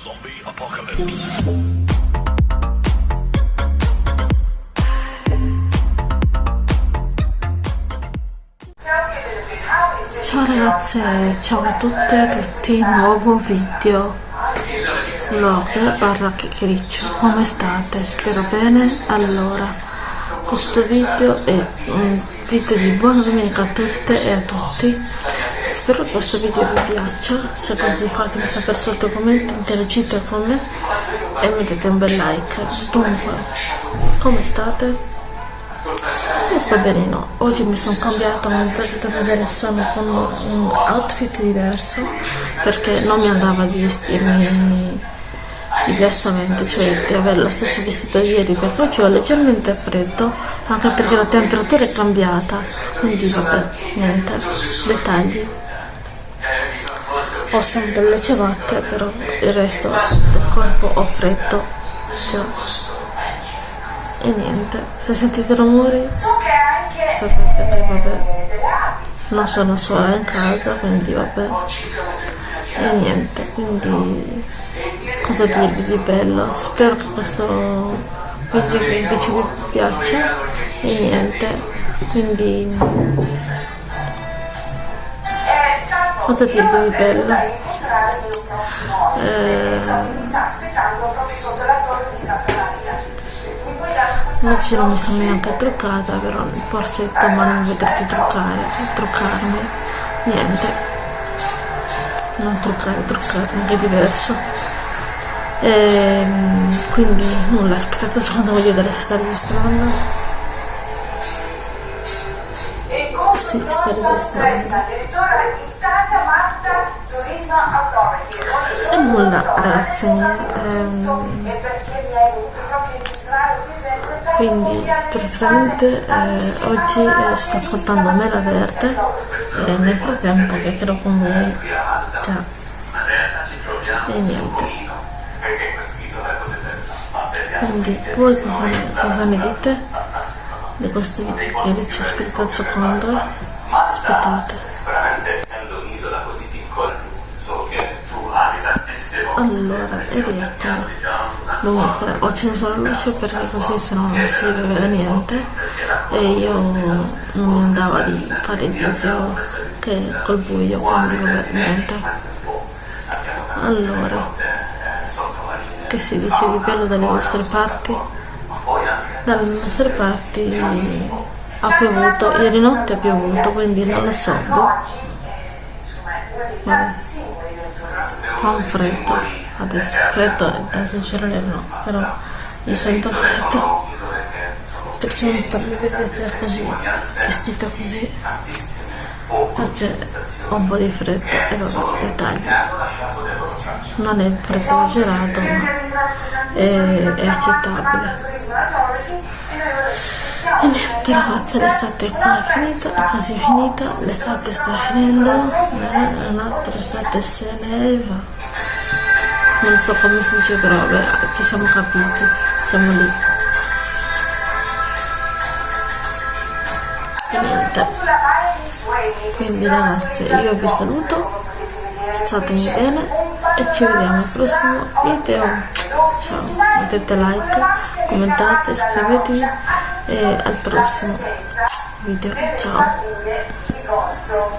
Zombie Apocalypse. Ciao ragazze, ciao a tutte e a tutti, nuovo video vlog barra chiacchiericcio, come state? Spero bene? Allora, questo video è un video di buona domenica a tutte e a tutti spero che questo video vi piaccia se così fatemi sapere sotto i commenti interagite con me e mettete un bel like dunque come state? io sto benino oggi mi sono cambiata come potete vedere sono con un outfit diverso perché non mi andava di vestirmi diversamente, cioè di avere lo stesso vestito ieri perché oggi ho leggermente freddo, anche perché la temperatura è cambiata, quindi vabbè, niente, dettagli. Ho sempre le ciabatte, però il resto del corpo ho freddo, già. E niente, se sentite rumori sapete che vabbè, non sono sola in casa, quindi vabbè. E niente, quindi cosa dirvi di bello. Spero che questo video invece vi piaccia. E niente quindi cosa dirvi di bello? Eh, oggi non mi sono neanche truccata però forse domani mi vedrete truccare truccarmi. Niente. Non truccare che è diverso e, ehm, quindi nulla aspettate un secondo voglio vedere se sta registrando. Sì sta registrando. e nulla ragazzi ehm, quindi praticamente eh, oggi eh, sto ascoltando Mela Verde e nel frattempo che credo con voi cioè, e niente quindi voi cosa cosa ne dite di questo video che dice aspettate un secondo aspettate. Allora e rieccomi dunque ho acceso la luce perché così se no non si vede niente. E io non mi andava di fare il video che col buio quindi vabbè niente. Allora che si dice di bello dalle vostre parti? Dalle nostre parti ha piovuto, ieri notte ha piovuto, quindi non lo so. Boh. Vabbè. Fa un freddo adesso, freddo da esagerare no, però mi sento freddo perché mi vedete così, vestita così perché ho un po' di freddo e vabbè, dettagli non è freddo esagerato ma è, è accettabile. E niente ragazzi l'estate qua è finita è quasi finita l'estate sta finendo eh, un'altra estate se ne va. Non so come si dice però vabbè, ci siamo capiti siamo lì. E niente. Quindi ragazzi io vi saluto state bene e ci vediamo al prossimo video. Ciao mettete like commentate iscrivetevi e al prossimo video. Ciao. Ciao.